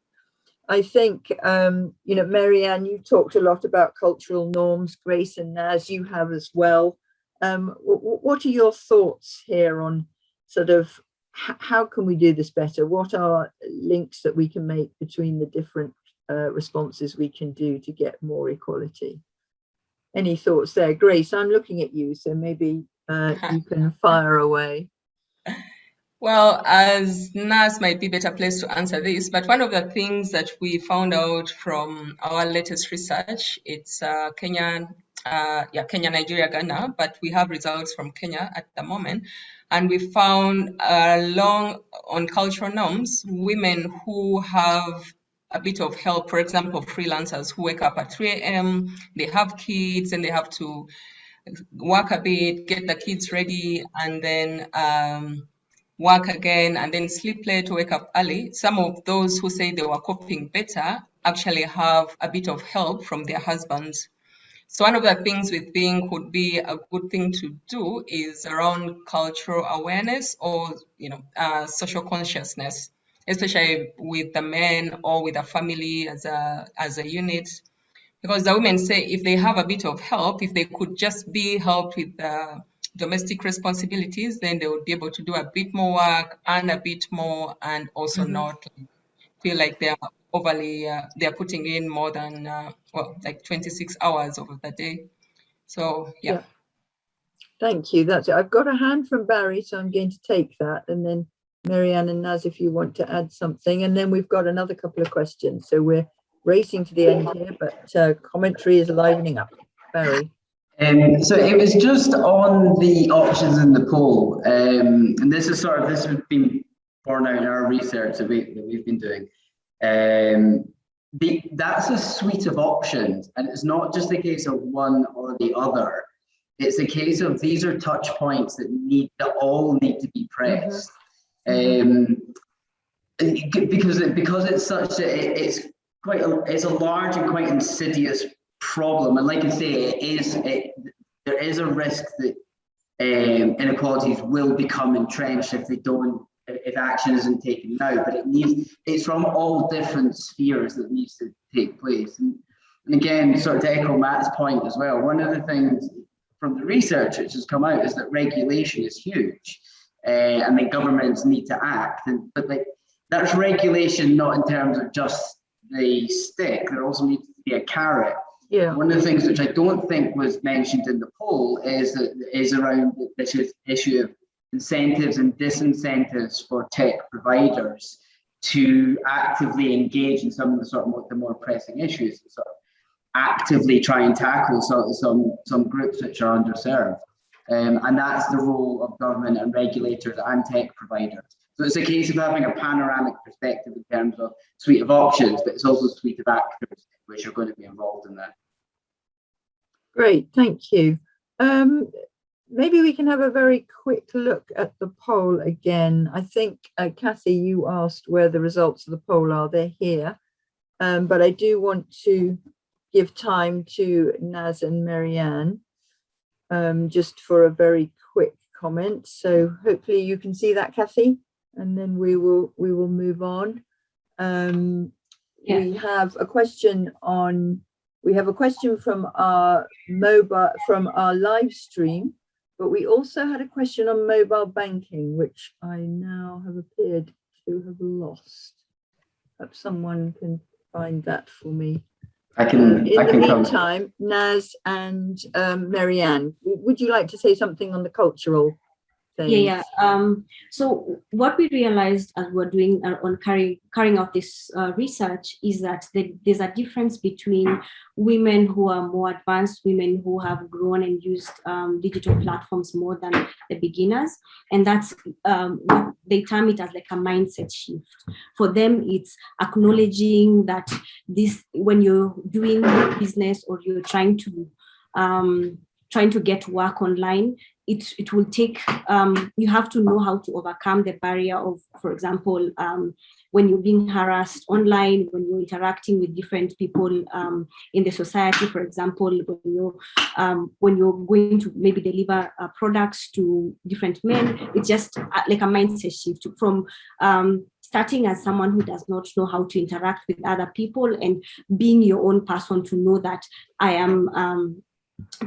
[SPEAKER 2] I think, um, you know, Marianne, you talked a lot about cultural norms, Grace and Naz, you have as well. Um, what are your thoughts here on sort of how can we do this better? What are links that we can make between the different uh, responses we can do to get more equality? Any thoughts there? Grace, I'm looking at you, so maybe uh, you can fire away.
[SPEAKER 5] Well, as Naz might be better placed to answer this, but one of the things that we found out from our latest research, it's uh, Kenya, uh, yeah, Kenya, Nigeria, Ghana, but we have results from Kenya at the moment. And we found along on cultural norms, women who have a bit of help, for example, freelancers who wake up at 3 a.m., they have kids and they have to work a bit, get the kids ready, and then um, work again and then sleep late, to wake up early. Some of those who say they were coping better actually have a bit of help from their husbands. So one of the things we think would be a good thing to do is around cultural awareness or you know uh, social consciousness, especially with the men or with the family as a as a unit. Because the women say if they have a bit of help, if they could just be helped with the domestic responsibilities, then they would be able to do a bit more work and a bit more, and also mm -hmm. not feel like they're overly uh, they're putting in more than uh, well like 26 hours over the day. So yeah. yeah.
[SPEAKER 2] Thank you. That's it. I've got a hand from Barry, so I'm going to take that, and then Marianne and Naz, if you want to add something, and then we've got another couple of questions. So we're racing to the end here, but uh, commentary is livening up. Barry.
[SPEAKER 7] Um, so it was just on the options in the poll, um, and this is sort of this has been borne out in our research that, we, that we've been doing. Um, the, that's a suite of options, and it's not just a case of one or the other. It's a case of these are touch points that need that all need to be pressed, um, because it, because it's such a it, it's quite a, it's a large and quite insidious problem. And like I say, it is it, there is a risk that um, inequalities will become entrenched if they don't if action isn't taken now. But it needs it's from all different spheres that needs to take place. And, and again, sort of to echo Matt's point as well, one of the things from the research which has come out is that regulation is huge. Uh, and the governments need to act. And but like that's regulation not in terms of just the stick, there also needs to be a carrot
[SPEAKER 2] yeah.
[SPEAKER 7] One of the things which I don't think was mentioned in the poll is that is around this issue of incentives and disincentives for tech providers to actively engage in some of the sort of more, the more pressing issues, sort of actively try and tackle some some some groups which are underserved. Um, and that's the role of government and regulators and tech providers. So it's a case of having a panoramic perspective in terms of suite of options, but it's also suite of actors which are going to be involved in that.
[SPEAKER 2] Great, thank you. Um, maybe we can have a very quick look at the poll again. I think, uh, Kathy, you asked where the results of the poll are. They're here. Um, but I do want to give time to Naz and Marianne um, just for a very quick comment. So hopefully you can see that, Kathy, and then we will we will move on. Um, yeah. We have a question on, we have a question from our mobile, from our live stream, but we also had a question on mobile banking, which I now have appeared to have lost. Perhaps someone can find that for me.
[SPEAKER 7] I can.
[SPEAKER 2] In
[SPEAKER 7] I
[SPEAKER 2] the
[SPEAKER 7] can come.
[SPEAKER 2] meantime, Naz and um, Marianne, would you like to say something on the cultural things?
[SPEAKER 6] Yeah, yeah. Um, so what we realized as we're doing uh, on carrying carrying out this uh, research is that the, there's a difference between women who are more advanced, women who have grown and used um, digital platforms more than the beginners, and that's um, what they term it as like a mindset shift. For them, it's acknowledging that this when you're doing business or you're trying to um, trying to get work online, it, it will take, um, you have to know how to overcome the barrier of, for example, um, when you're being harassed online, when you're interacting with different people um, in the society, for example, when you're, um, when you're going to maybe deliver uh, products to different men, it's just uh, like a mindset shift from um, starting as someone who does not know how to interact with other people and being your own person to know that I am um,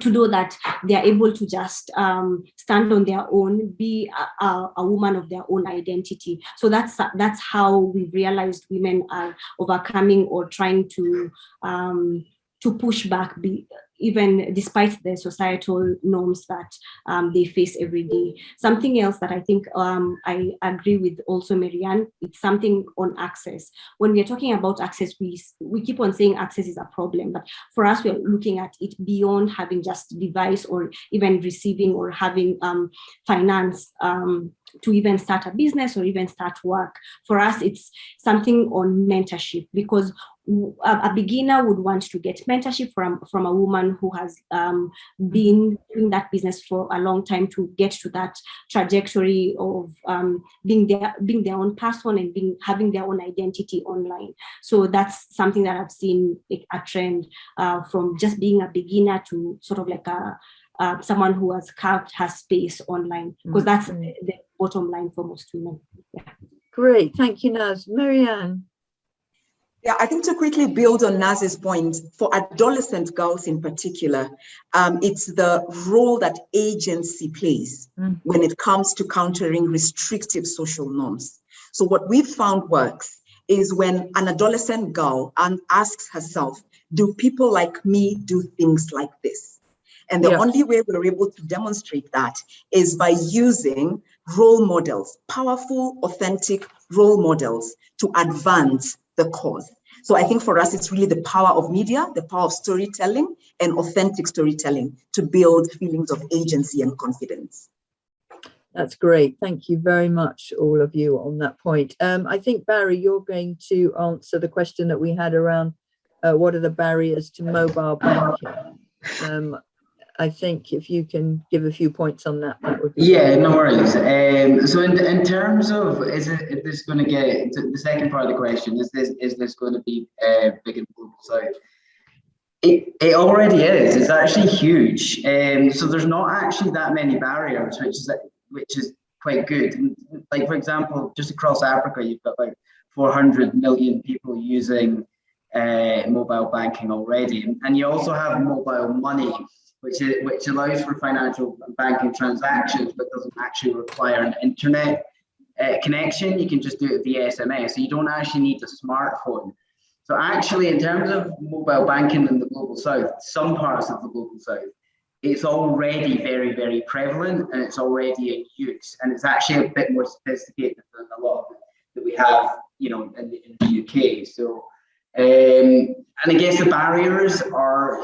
[SPEAKER 6] to know that they are able to just um, stand on their own, be a, a, a, woman of their own identity. So that's that's how we realized women are overcoming or trying to um, to push back, be, even despite the societal norms that um, they face every day. Something else that I think um, I agree with also Marianne, it's something on access. When we are talking about access, we, we keep on saying access is a problem, but for us, we're looking at it beyond having just device or even receiving or having um, finance um, to even start a business or even start work. For us, it's something on mentorship because a, beginner would want to get mentorship from, from a woman who has um, been doing that business for a long time to get to that trajectory of um, being their being their own person and being having their own identity online. So that's something that I've seen a trend uh, from just being a beginner to sort of like a uh, someone who has carved her space online because that's the, the bottom line for most women. Yeah.
[SPEAKER 2] Great, thank you, Naz. Marianne.
[SPEAKER 3] Yeah, I think to quickly build on Naz's point, for adolescent girls in particular, um, it's the role that agency plays mm. when it comes to countering restrictive social norms. So what we've found works is when an adolescent girl asks herself, do people like me do things like this? And the yeah. only way we're able to demonstrate that is by using role models, powerful, authentic role models to advance the cause. So I think for us, it's really the power of media, the power of storytelling and authentic storytelling to build feelings of agency and confidence.
[SPEAKER 2] That's great. Thank you very much, all of you on that point. Um, I think, Barry, you're going to answer the question that we had around uh, what are the barriers to mobile banking? Um, I think if you can give a few points on that, that would be
[SPEAKER 7] yeah, no worries. Um, so in, in terms of is it is this going to get the second part of the question? Is this is this going to be uh, big and global south? It, it already is. It's actually huge. Um, so there's not actually that many barriers, which is which is quite good. Like for example, just across Africa, you've got about 400 million people using uh, mobile banking already, and you also have mobile money which, is, which allows for financial banking transactions, but doesn't actually require an internet uh, connection. You can just do it via SMS. So you don't actually need a smartphone. So actually, in terms of mobile banking in the global south, some parts of the global south, it's already very, very prevalent and it's already in use. And it's actually a bit more sophisticated than a lot that we have, you know, in the, in the UK. So, um, and I guess the barriers are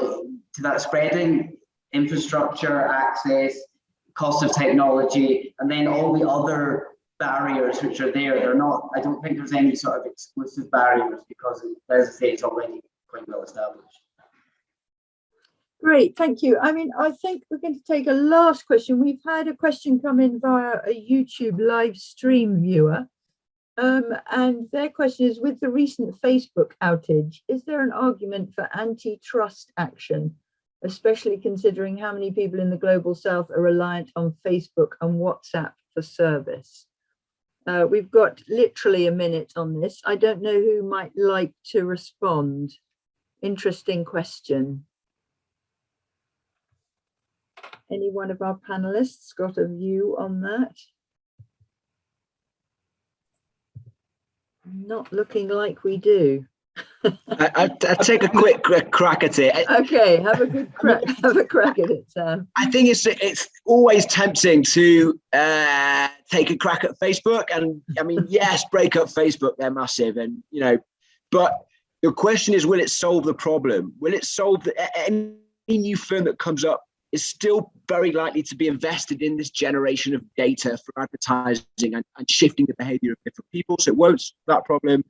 [SPEAKER 7] to that spreading infrastructure, access, cost of technology, and then all the other barriers which are there. They're not, I don't think there's any sort of exclusive barriers because as I say, it's already quite well established.
[SPEAKER 2] Great, thank you. I mean, I think we're going to take a last question. We've had a question come in via a YouTube live stream viewer. Um, and their question is, with the recent Facebook outage, is there an argument for antitrust action especially considering how many people in the global south are reliant on Facebook and WhatsApp for service. Uh, we've got literally a minute on this. I don't know who might like to respond. Interesting question. Any one of our panelists got a view on that? Not looking like we do.
[SPEAKER 8] I, I, I take a quick cra- crack at it.
[SPEAKER 2] Okay, have a good crack, have a crack at it, Sam.
[SPEAKER 8] I think it's it's always tempting to uh, take a crack at Facebook, and I mean, yes, break up Facebook, they're massive, and you know, but the question is, will it solve the problem? Will it solve the, any new firm that comes up is still very likely to be invested in this generation of data for advertising and, and shifting the behavior of different people. So it won't solve that problem.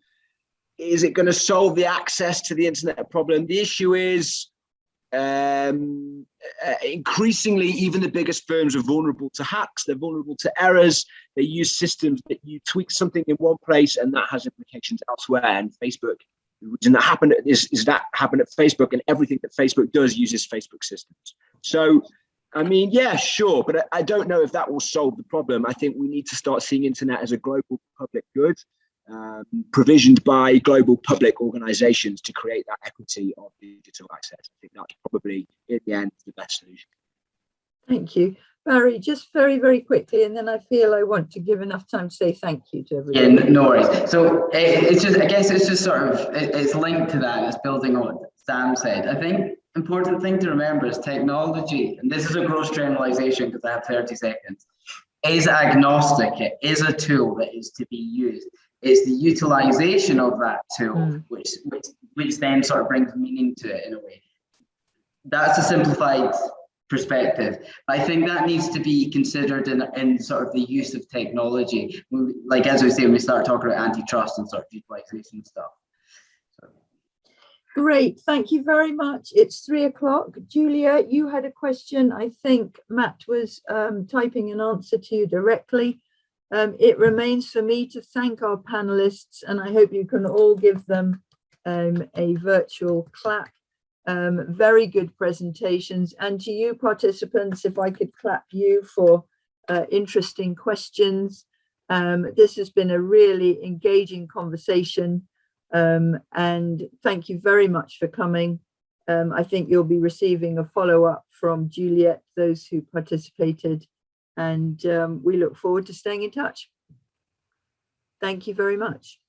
[SPEAKER 8] Is it going to solve the access to the internet problem? The issue is um, uh, increasingly, even the biggest firms are vulnerable to hacks. They're vulnerable to errors. They use systems that you tweak something in one place and that has implications elsewhere. And Facebook, reason that happened is, is that happened at Facebook and everything that Facebook does uses Facebook systems. So, I mean, yeah, sure, but I, I don't know if that will solve the problem. I think we need to start seeing internet as a global public good um, provisioned by global public organizations to create that equity of digital access. I think that's probably, in the end, the best solution.
[SPEAKER 2] Thank you. Barry, just very, very quickly, and then I feel I want to give enough time to say thank you to
[SPEAKER 7] Yeah,
[SPEAKER 2] everyone.
[SPEAKER 7] n- no worries. So eh, it's just, I guess it's just sort of, it's linked to that. It's building on what Sam said. I think important thing to remember is technology, and this is a gross generalization because I have 30 seconds, is agnostic. It is a tool that is to be used. It's the utilization of that tool
[SPEAKER 2] Mm.
[SPEAKER 7] which, which which then sort of brings meaning to it in a way. That's a simplified perspective. I think that needs to be considered in, in sort of the use of technology. We- Like as we say, when we start talking about antitrust and sort of utilization stuff.
[SPEAKER 2] Great, thank you very much. It's three o'clock. Julia, you had a question. I think Matt was um, typing an answer to you directly. Um, it remains for me to thank our panelists and I hope you can all give them um, a virtual clap. Um, very good presentations and to you participants, if I could clap you for uh, interesting questions. Um, this has been a really engaging conversation. Um, and thank you very much for coming. Um, I think you'll be receiving a follow-up from Juliet, those who participated, and um, we look forward to staying in touch. Thank you very much.